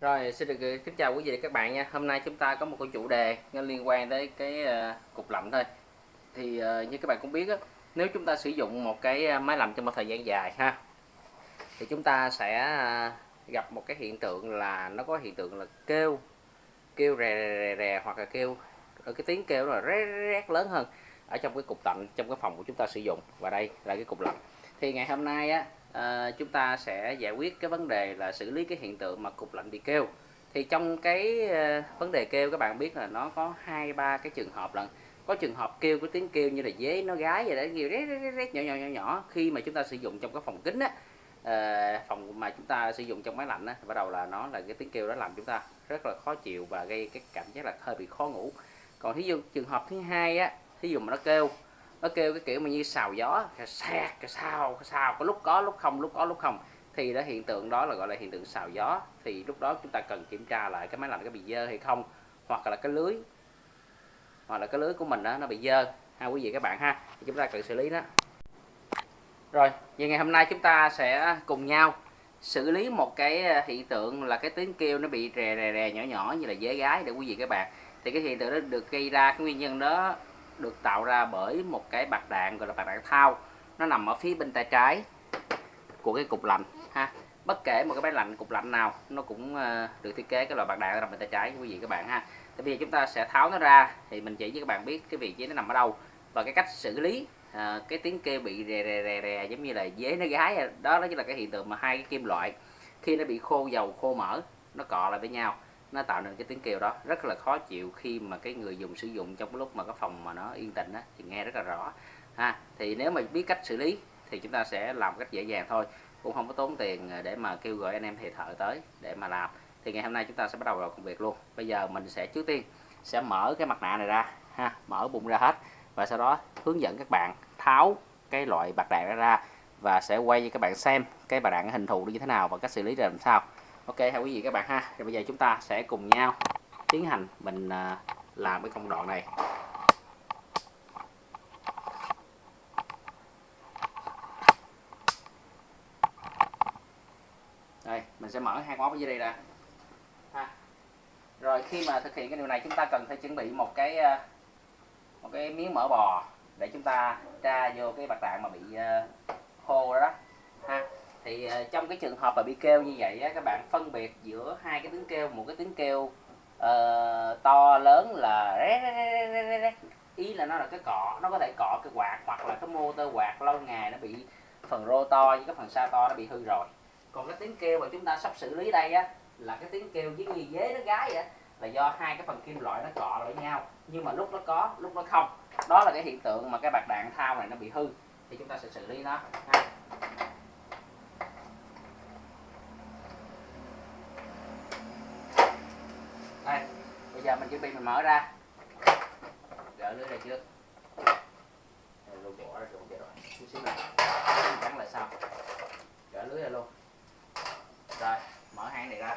Rồi xin được ờ, kính chào quý vị và các bạn nha. Hôm nay chúng ta có một cái chủ đề liên quan tới cái ờ, cục lạnh thôi. Thì ờ, như các bạn cũng biết á, nếu chúng ta sử dụng một cái máy lạnh trong một thời gian dài ha, thì chúng ta sẽ gặp một cái hiện tượng là nó có hiện tượng là kêu kêu rè rè rè, hoặc là kêu ở cái tiếng kêu là rét rét lớn hơn ở trong cái cục lạnh trong cái phòng của chúng ta sử dụng và đây là cái cục lạnh. Thì ngày hôm nay á à, chúng ta sẽ giải quyết cái vấn đề là xử lý cái hiện tượng mà cục lạnh bị kêu. Thì trong cái uh, vấn đề kêu các bạn biết là nó có hai ba cái trường hợp lần có trường hợp kêu có tiếng kêu như là dế nó gái vậy đấy kêu rét, rét, rét, nhỏ nhỏ nhỏ nhỏ. Khi mà chúng ta sử dụng trong cái phòng kính á uh, phòng mà chúng ta sử dụng trong máy lạnh á bắt đầu là nó là cái tiếng kêu đó làm chúng ta rất là khó chịu và gây cái cảm giác là hơi bị khó ngủ. Còn thí dụ trường hợp thứ hai á thí dụ mà nó kêu nó kêu cái kiểu mà như xào gió cái sạc cái sao cái sao có lúc có, lúc không, lúc có, lúc không. Thì đó, hiện tượng đó là gọi là hiện tượng xào gió. Thì lúc đó chúng ta cần kiểm tra lại cái máy lạnh có bị dơ hay không, hoặc là cái lưới, hoặc là cái lưới của mình đó nó bị dơ. Ha, quý vị các bạn ha, thì chúng ta cần xử lý đó. Rồi, vậy ngày hôm nay chúng ta sẽ cùng nhau xử lý một cái à, hiện tượng là cái tiếng kêu nó bị rè rè rè, nhỏ nhỏ như là dế gái để quý vị các bạn. Thì cái hiện tượng đó được gây ra, cái nguyên nhân đó được tạo ra bởi một cái bạc đạn gọi là bạc đạn thao. Nó nằm ở phía bên tay trái của cái cục lạnh ha. Bất kể một cái máy lạnh cục lạnh nào nó cũng ờ, được thiết kế cái loại bạc đạn nằm bên tay trái quý vị các bạn ha. Thì bây giờ chúng ta sẽ tháo nó ra thì mình chỉ với các bạn biết cái vị trí nó nằm ở đâu và cái cách xử lý à, cái tiếng kêu bị rè rè rè rè giống như là dế nó gái đó đó chính là cái hiện tượng mà hai cái kim loại khi nó bị khô dầu khô mỡ nó cọ lại với nhau nó tạo nên cái tiếng kêu đó. Rất là khó chịu khi mà cái người dùng sử dụng trong lúc mà cái phòng mà nó yên tĩnh đó, thì nghe rất là rõ. Ha thì nếu mà biết cách xử lý thì chúng ta sẽ làm cách dễ dàng thôi. Cũng không có tốn tiền để mà kêu gọi anh em thầy thợ tới để mà làm. Thì ngày hôm nay chúng ta sẽ bắt đầu vào công việc luôn. Bây giờ mình sẽ trước tiên sẽ mở cái mặt nạ này ra. Ha mở bụng ra hết. Và sau đó hướng dẫn các bạn tháo cái loại bạc đạn ra và sẽ quay cho các bạn xem cái bạc đạn hình thù như thế nào và cách xử lý ra làm sao ok hai quý vị các bạn ha. Thì bây giờ chúng ta sẽ cùng nhau tiến hành mình à, làm cái công đoạn này. Đây mình sẽ mở hai móc ở dưới đây ra ha. rồi khi mà thực hiện cái điều này chúng ta cần phải chuẩn bị một cái à, một cái miếng mỡ bò để chúng ta tra vô cái bạc đạn mà bị à, khô đó, đó. Ha thì ờ, trong cái trường hợp mà bị kêu như vậy á, các bạn phân biệt giữa hai cái tiếng kêu một cái tiếng kêu uh, to lớn là ý là nó là cái cọ nó có thể cọ cái quạt hoặc là cái motor quạt lâu ngày nó bị phần rô to với cái phần sao to nó bị hư rồi. Còn cái tiếng kêu mà chúng ta sắp xử lý đây á là cái tiếng kêu với như dế nó gái vậy là do hai cái phần kim loại nó cọ lại nhau. Nhưng mà lúc nó có lúc nó không. Đó là cái hiện tượng mà cái bạc đạn thao này nó bị hư. Thì chúng ta sẽ xử lý nó. Ha. đây bây giờ mình chuẩn bị mình mở ra. Gỡ lưới ra trước. Luôn bỏ ra rồi. Chút xíu này gắn lại sau. Gỡ lưới ra luôn. Rồi, mở hang này ra.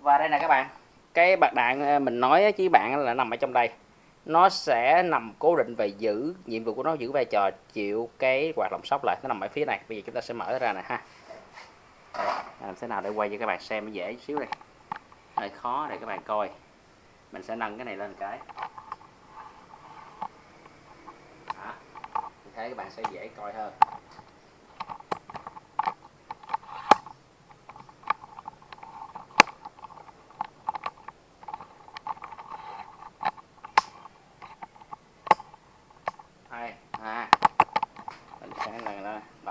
Và đây nè các bạn. Cái bạc đạn ờ, mình nói với bạn là nằm ở trong đây nó sẽ nằm cố định và giữ, nhiệm vụ của nó giữ vai trò, chịu cái hoạt động sóc lại nó nằm ở phía này. Bây giờ chúng ta sẽ mở ra này ha. À, làm thế nào để quay cho các bạn xem dễ xíu đây. Hơi khó để các bạn coi. Mình sẽ nâng cái này lên cái. Đó. các bạn sẽ dễ coi hơn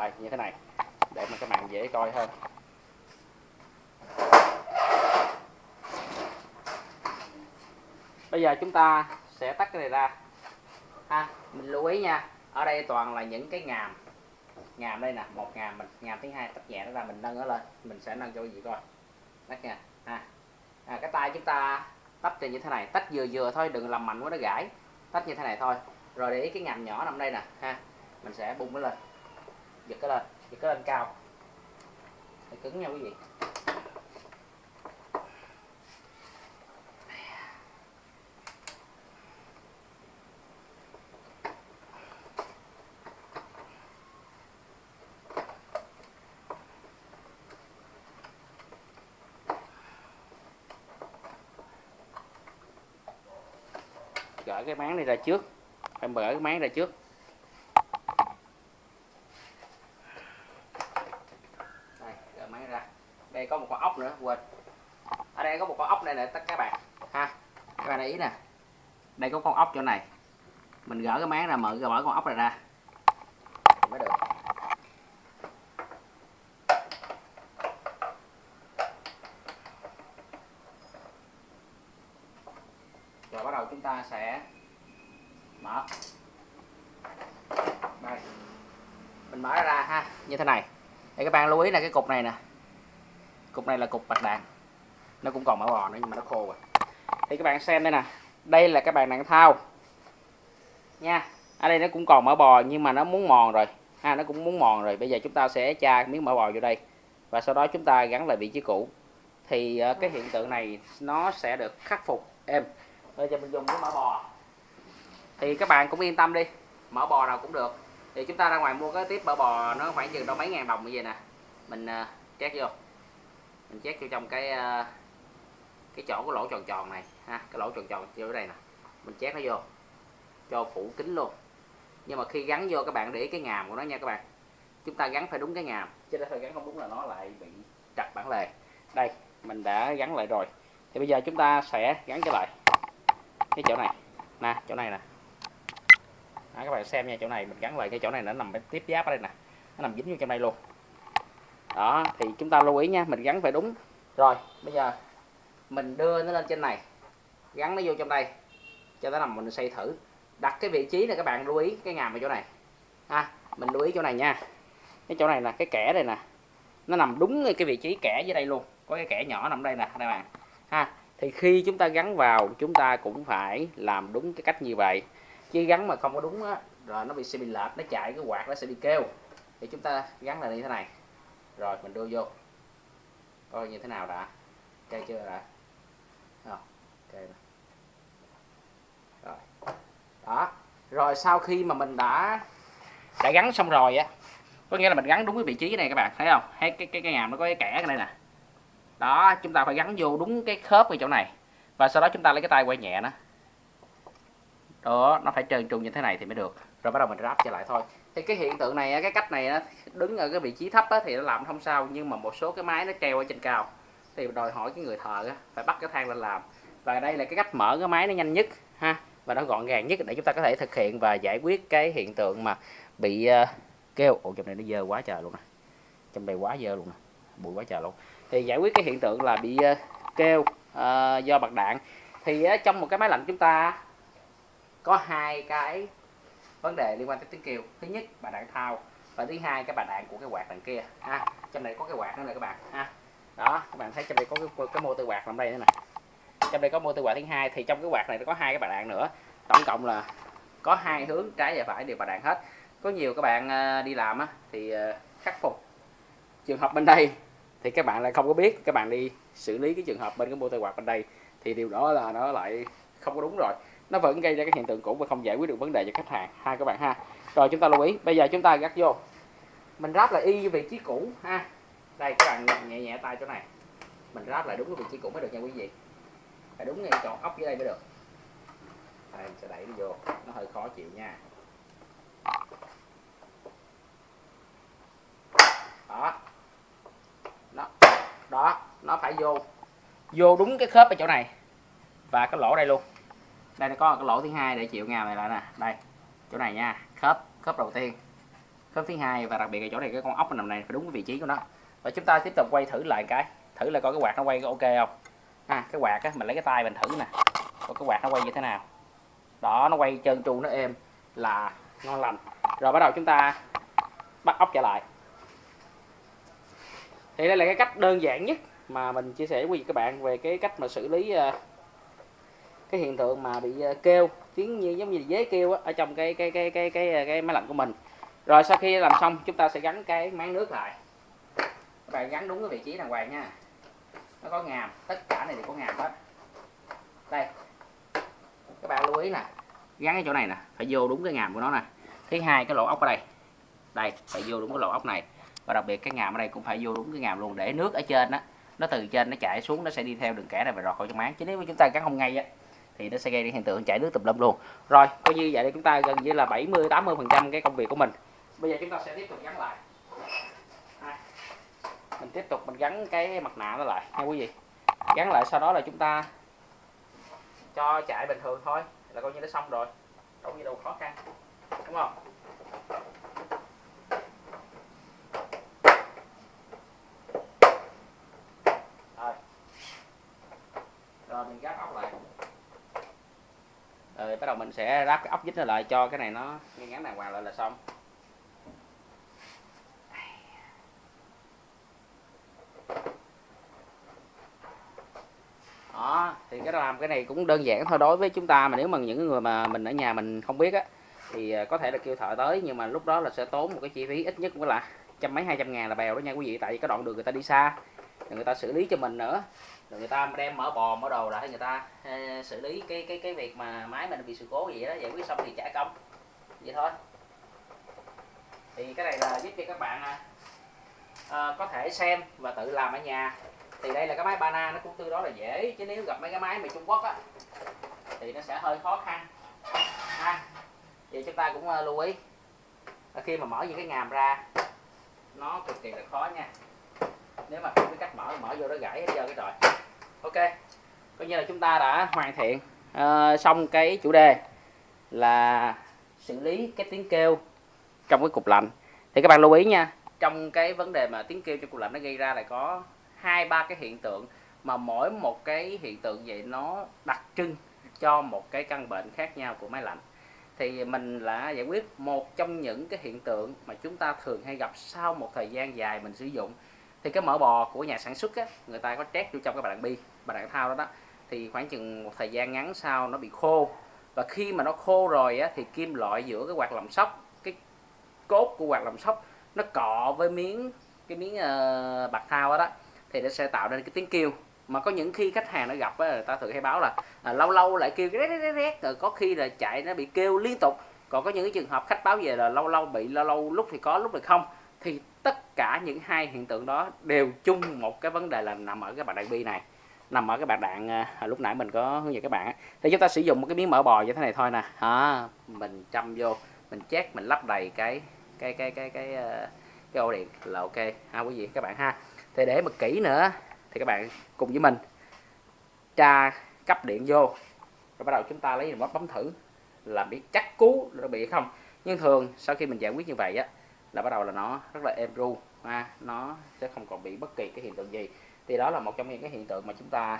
đây như thế này để mà các bạn dễ coi hơn bây giờ chúng ta sẽ tắt cái này ra. Ha mình lưu ý nha ở đây toàn là những cái ngàm. Ngàm đây nè một ngàm mình ngàm thứ hai tách nhẹ nó ra mình nâng nó lên mình sẽ nâng cho gì coi. Tắt nha ha. À, cái tay chúng ta tách như thế này tách vừa vừa thôi đừng làm mạnh quá nó gãy. Tách như thế này thôi rồi để ý cái ngàm nhỏ nằm đây nè ha. Mình sẽ bung nó lên giật cái lên giật cái lên cao. Để cứng nha quý vị gỡ cái máng này ra trước. Em gỡ cái máng ra trước. Quên. Ở đây có một con ốc đây nè, tất các bạn. Ha, các bạn để ý nè. Đây có con ốc chỗ này. Mình gỡ cái máng ra, mở mở con ốc này ra. Mới được. Rồi bắt đầu chúng ta sẽ mở. Đây. Mình mở ra ha, như thế này. Để các bạn lưu ý là cái cục này nè cục này là cục bạc đàn nó cũng còn mở bò nữa nhưng mà nó khô rồi. Thì các bạn xem đây nè. Đây là các bạn đạn thao. Nha. Ở đây nó cũng còn mỡ bò nhưng mà nó muốn mòn rồi. Ha nó cũng muốn mòn rồi. Bây giờ chúng ta sẽ tra miếng mỡ bò vô đây. Và sau đó chúng ta gắn lại vị trí cũ. Thì uh, cái hiện tượng này nó sẽ được khắc phục. Em bây giờ mình dùng cái mỡ bò. Thì các bạn cũng yên tâm đi. Mỡ bò nào cũng được. Thì chúng ta ra ngoài mua cái tiếp mỡ bò nó khoảng chừng đâu mấy ngàn đồng như vậy nè. Mình ờ, uh, chét vô mình chét vô trong cái ờ, cái chỗ cái lỗ tròn tròn này ha cái lỗ tròn tròn vô đây nè. Mình chét nó vô cho phủ kính luôn. Nhưng mà khi gắn vô các bạn để ý cái ngàm của nó nha các bạn. Chúng ta gắn phải đúng cái ngàm chứ nếu gắn không đúng là nó lại bị trật bản lề. Đây mình đã gắn lại rồi. Thì bây giờ chúng ta sẽ gắn trở lại cái chỗ này. Nè chỗ này nè. Đó, các bạn xem nha chỗ này mình gắn lại cái chỗ này nó nằm tiếp giáp ở đây nè. Nó nằm dính vô trong đây luôn đó, thì chúng ta lưu ý nha, mình gắn phải đúng. Rồi, bây giờ mình đưa nó lên trên này. Gắn nó vô trong đây, cho nó nằm mình xây thử. Đặt cái vị trí này, các bạn lưu ý cái ngàm ở chỗ này. Ha, mình lưu ý chỗ này nha. Cái chỗ này là cái kẻ đây nè. Nó nằm đúng cái vị trí kẻ dưới đây luôn. Có cái kẻ nhỏ nằm đây nè các bạn. Ha, thì khi chúng ta gắn vào, chúng ta cũng phải làm đúng cái cách như vậy. Chứ gắn mà không có đúng á rồi nó bị sẽ bị lệch, nó chạy cái quạt nó sẽ bị kêu. Thì chúng ta gắn là như thế này rồi, mình đưa vô. Coi như thế nào đã. Ok chưa đã? Ok rồi. Đó. Rồi, sau khi mà mình đã đã gắn xong rồi á, có nghĩa là mình gắn đúng cái vị trí này các bạn, thấy không? Thấy cái cái cái ngàm nó có cái kẻ ở đây nè. Đó, chúng ta phải gắn vô đúng cái khớp ở chỗ này. Và sau đó chúng ta lấy cái tay quay nhẹ nó. Đó, nó phải trơn tru như thế này thì mới được. Rồi bắt đầu mình ráp trở lại thôi thì cái hiện tượng này cái cách này đứng ở cái vị trí thấp thì nó làm không sao nhưng mà một số cái máy nó treo ở trên cao. Thì đòi hỏi cái người thợ phải bắt cái thang lên làm. Và đây là cái cách mở cái máy nó nhanh nhất ha và nó gọn gàng nhất để chúng ta có thể thực hiện và giải quyết cái hiện tượng mà bị ờ, kêu. Ồ trong này nó dơ quá trời luôn nè. Trong đây quá dơ luôn nè. Bụi quá trời luôn. Thì giải quyết cái hiện tượng là bị ờ, kêu uh, do bạc đạn. Thì uh, trong một cái máy lạnh chúng ta có hai cái vấn đề liên quan tới tiếng kêu. Thứ nhất bà đạn thao. Và thứ hai cái bà đạn của cái quạt đằng kia. Ha trong này có cái quạt nữa nè các bạn. Ha đó các bạn thấy trong đây có cái, cái motor quạt nằm đây nữa nè. Trong đây có mô tư quạt thứ hai thì trong cái quạt này nó có hai cái bà đạn nữa. Tổng cộng là có hai hướng trái và phải đều bà đạn hết. Có nhiều các bạn à, đi làm á, thì khắc phục trường hợp bên đây thì các bạn lại không có biết. Các bạn đi xử lý cái trường hợp bên cái mô tư quạt bên đây thì điều đó là nó lại không có đúng rồi nó vẫn gây ra cái hiện tượng cũ và không giải quyết được vấn đề cho khách hàng. Ha các bạn ha. Rồi, chúng ta lưu ý. Bây giờ chúng ta gắt vô. Mình ráp lại y vị trí cũ ha. Đây, các bạn nhẹ nhẹ tay chỗ này. Mình ráp lại đúng cái vị trí cũ mới được nha quý vị. Phải đúng ngay chỗ ốc dưới đây mới được. Đây mình sẽ đẩy nó vô. Nó hơi khó chịu nha. Đó. Đó đó, nó phải vô. Vô đúng cái khớp ở chỗ này và cái lỗ đây luôn đây nó có cái lỗ thứ hai để chịu ngàm này lại nè. Đây, chỗ này nha. Khớp khớp đầu tiên. Khớp thứ hai và đặc biệt là chỗ này cái con ốc nằm này phải đúng cái vị trí của nó. Và chúng ta tiếp tục quay thử lại cái. Thử là coi cái quạt nó quay có ok không? Ha cái quạt á, mình lấy cái tay mình thử nè. Coi cái quạt nó quay như thế nào. Đó, nó quay trơn tru, nó êm, là ngon lành. Rồi bắt đầu chúng ta bắt ốc trở lại. Thì đây là cái cách đơn giản nhất mà mình chia sẻ với các bạn về cái cách mà xử lý ờ, cái hiện tượng mà bị ờ, kêu, tiếng như, giống như dế kêu ở trong cái cái cái cái cái ờ, cái máy lạnh của mình. Rồi sau khi làm xong, chúng ta sẽ gắn cái máng nước lại. Các bạn gắn đúng cái vị trí đàng hoàng nha. Nó có ngàm, tất cả này đều có ngàm hết. Đây. Các bạn lưu ý nè, gắn cái chỗ này nè, phải vô đúng cái ngàm của nó nè. Thứ hai, cái lỗ ốc ở đây. Đây, phải vô đúng cái lỗ ốc này. Và đặc biệt cái ngàm ở đây cũng phải vô đúng cái ngàm luôn, để nước ở trên đó nó từ trên nó chảy xuống, nó sẽ đi theo đường kẻ này và rọt khỏi trong máng. Chứ nếu mà chúng ta gắn không ngay á thì nó sẽ gây ra hiện tượng chảy nước tùm lum luôn. Rồi coi như vậy thì chúng ta gần như là 70 80 phần trăm cái công việc của mình. Bây giờ chúng ta sẽ tiếp tục gắn lại. À, mình tiếp tục mình gắn cái mặt nạ nó lại. Nha quý vị. Gắn lại sau đó là chúng ta cho chạy bình thường thôi. Là coi như nó xong rồi. Đâu gì đâu khó khăn. Đúng không rồi rồi mình gác ốc lại rồi đầu mình sẽ ráp cái ốc vít nó lại cho cái này nó ngay ngắn đàng hoàng lại là xong. Đó, thì cái làm cái này cũng đơn giản thôi. Đối với chúng ta mà nếu mà những người mà mình ở nhà mình không biết á, thì à, có thể là kêu thợ tới, nhưng mà lúc đó là sẽ tốn một cái chi phí ít nhất cũng là trăm mấy, hai trăm ngàn là bèo đó nha quý vị. Tại vì cái đoạn đường người ta đi xa rồi người ta xử lý cho mình nữa. Rồi người ta đem mở bò mở đồ lại người ta uh, xử lý cái cái cái việc mà máy mình bị sự cố gì đó giải quyết xong thì trả công. Vậy thôi. Thì cái này là giúp cho các bạn uh, có thể xem và tự làm ở nhà. Thì đây là cái máy bana nó cũng tương đối là dễ. Chứ nếu gặp mấy cái máy mà Trung Quốc á thì nó sẽ hơi khó khăn. Ha. Vậy chúng ta cũng uh, lưu ý. Khi mà mở những cái ngàm ra nó cực kỳ là khó nha. Nếu mà không biết cắt mở mở vô nó gãy hết trơn cái rồi ok coi như là chúng ta đã hoàn thiện uh, xong cái chủ đề là xử lý cái tiếng kêu trong cái cục lạnh. Thì các bạn lưu ý nha trong cái vấn đề mà tiếng kêu trong cục lạnh nó gây ra là có hai ba cái hiện tượng mà mỗi một cái hiện tượng vậy nó đặc trưng cho một cái căn bệnh khác nhau của máy lạnh. Thì mình là giải quyết một trong những cái hiện tượng mà chúng ta thường hay gặp sau một thời gian dài mình sử dụng thì cái mỡ bò của nhà sản xuất á, người ta có trét vô trong cái bàn bi bàn đạn thao đó đó. Thì khoảng chừng một thời gian ngắn sau nó bị khô. Và khi mà nó khô rồi á, thì kim loại giữa cái quạt lồng sóc cái cốt của quạt lồng sóc nó cọ với miếng cái miếng uh, bạc thao đó, đó thì nó sẽ tạo ra cái tiếng kêu. Mà có những khi khách hàng nó gặp á, người ta thường hay báo là à, lâu lâu lại kêu rét rét rét. Rồi có khi là chạy nó bị kêu liên tục. Còn có những cái trường hợp khách báo về là lâu lâu bị lâu lâu lúc thì có lúc thì không. Thì tất cả những hai hiện tượng đó đều chung một cái vấn đề là nằm ở cái bạc đạn bi này nằm ở cái bạc đạn à, lúc nãy mình có hướng dẫn các bạn thì chúng ta sử dụng một cái miếng mỡ bò như thế này thôi nè. À, mình châm vô mình chét mình lắp đầy cái cái cái cái cái à, cái, cái ổ điện là ok. Ha quý vị các bạn ha. Thì để mà kỹ nữa thì các bạn cùng với mình tra cấp điện vô. Rồi bắt đầu chúng ta lấy remote bấm thử là biết chắc cú nó bị không. Nhưng thường sau khi mình giải quyết như vậy á là bắt đầu là nó rất là êm ru ha. Nó sẽ không còn bị bất kỳ cái hiện tượng gì. Thì đó là một trong những cái hiện tượng mà chúng ta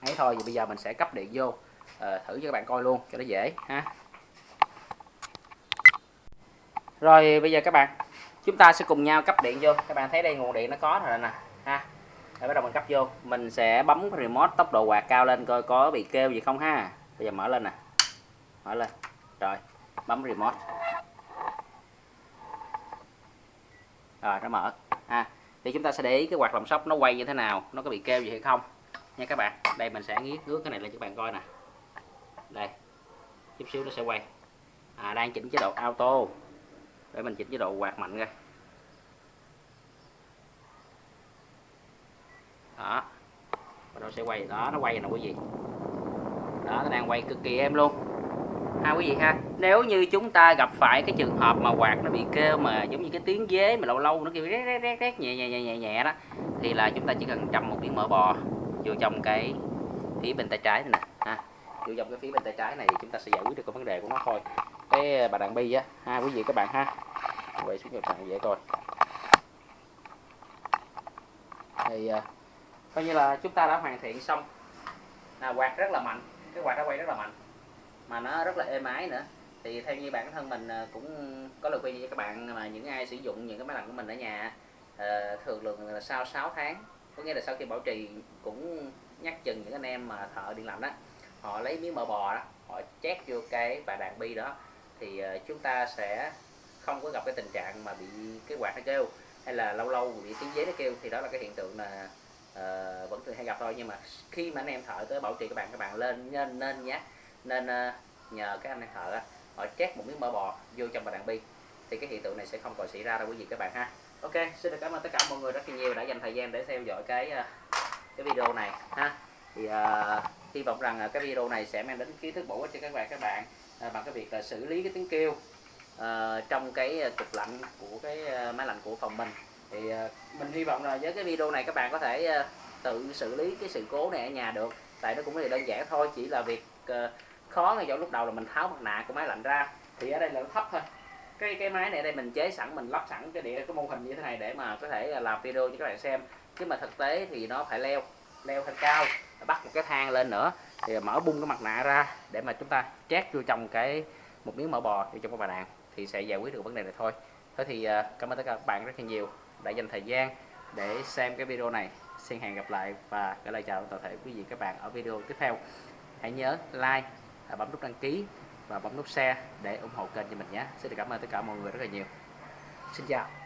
ấy thôi thì bây giờ mình sẽ cấp điện vô. À, thử cho các bạn coi luôn cho nó dễ ha. Rồi bây giờ các bạn chúng ta sẽ cùng nhau cấp điện vô. Các bạn thấy đây nguồn điện nó có rồi nè ha. Rồi bắt đầu mình cấp vô. Mình sẽ bấm remote tốc độ quạt cao lên coi có bị kêu gì không ha. Bây giờ mở lên nè mở lên. Rồi bấm remote. Rồi, nó mở. Ha. Thì chúng ta sẽ để ý cái quạt lồng sóc nó quay như thế nào, nó có bị kêu gì hay không. Nha các bạn, đây mình sẽ nghiết ngước cái này lên cho các bạn coi nè. Đây, chút xíu nó sẽ quay. À đang chỉnh chế độ auto. Để mình chỉnh chế độ quạt mạnh ra. Đó. Và nó sẽ quay. Đó, nó quay nè quý vị đó, nó đang quay cực kỳ êm luôn ha quý vị ha nếu như chúng ta gặp phải cái trường hợp mà quạt nó bị kêu mà giống như cái tiếng dế mà lâu lâu nó kêu rét rét rét rét nhẹ nhẹ nhẹ nhẹ nhẹ đó thì là chúng ta chỉ cần trầm một miếng mỡ bò vô trong cái phía bên tay trái này nè ha. Vô trong cái phía bên tay trái này thì chúng ta sẽ giải quyết được cái vấn đề của nó thôi. Cái à, bà đàn bi á ha quý vị các bạn ha. Quay xuống cho bạn dễ coi. Thì uh, coi như là chúng ta đã hoàn thiện xong. Là quạt rất là mạnh cái quạt đã quay rất là mạnh mà nó rất là êm ái nữa. Thì theo như bản thân mình à, cũng có lời khuyên cho các bạn mà những ai sử dụng những cái máy lạnh của mình ở nhà à, thường lượng là sau 6 tháng có nghĩa là sau khi bảo trì cũng nhắc chừng những anh em mà thợ điện lạnh đó họ lấy miếng mỡ bò đó họ chét vô cái bà đàn bi đó thì à, chúng ta sẽ không có gặp cái tình trạng mà bị cái quạt nó kêu hay là lâu lâu bị tiếng giấy nó kêu. Thì đó là cái hiện tượng là uh, vẫn thường hay gặp thôi. Nhưng mà khi mà anh em thợ tới bảo trì các bạn các bạn lên nên nên nhé nên ờ, nhờ các anh thợ họ chét một miếng mỡ bò vô trong bà đạn bi. Thì cái hiện tượng này sẽ không còn xảy ra đâu quý vị các bạn ha. Ok xin được cảm ơn tất cả mọi người rất là nhiều đã dành thời gian để theo dõi cái ờ, cái video này ha. Thì uh, hy vọng rằng cái video này sẽ mang đến kiến thức bổ ích cho các bạn các bạn uh, bằng cái việc là xử lý cái tiếng kêu uh, trong cái cục lạnh của cái máy lạnh của phòng mình. Thì uh, mình hy vọng là với cái video này các bạn có thể uh, tự xử lý cái sự cố này ở nhà được. Tại nó cũng là đơn giản thôi chỉ là việc Ờ, khó ngay chỗ lúc đầu là mình tháo mặt nạ của máy lạnh ra, thì ở đây là nó thấp thôi. Cái cái máy này đây mình chế sẵn, mình lắp sẵn cái địa, cái mô hình như thế này để mà có thể ờ, làm video cho các bạn xem. Chứ mà thực tế thì nó phải leo leo lên cao, bắt một cái thang lên nữa, thì mở bung cái mặt nạ ra để mà chúng ta chét vô trong cái một miếng mỡ bò vô trong cái bà đạn thì sẽ giải quyết được vấn đề này thôi. Thôi thì ờ, cảm ơn tất cả các bạn rất là nhiều đã dành thời gian để xem cái video này. Xin hẹn gặp lại và gửi lời chào toàn thể quý vị các bạn ở video tiếp theo hãy nhớ like à, bấm nút đăng ký và bấm nút share để ủng hộ kênh cho mình nhé. Xin được cảm ơn tất cả mọi người rất là nhiều. Xin chào.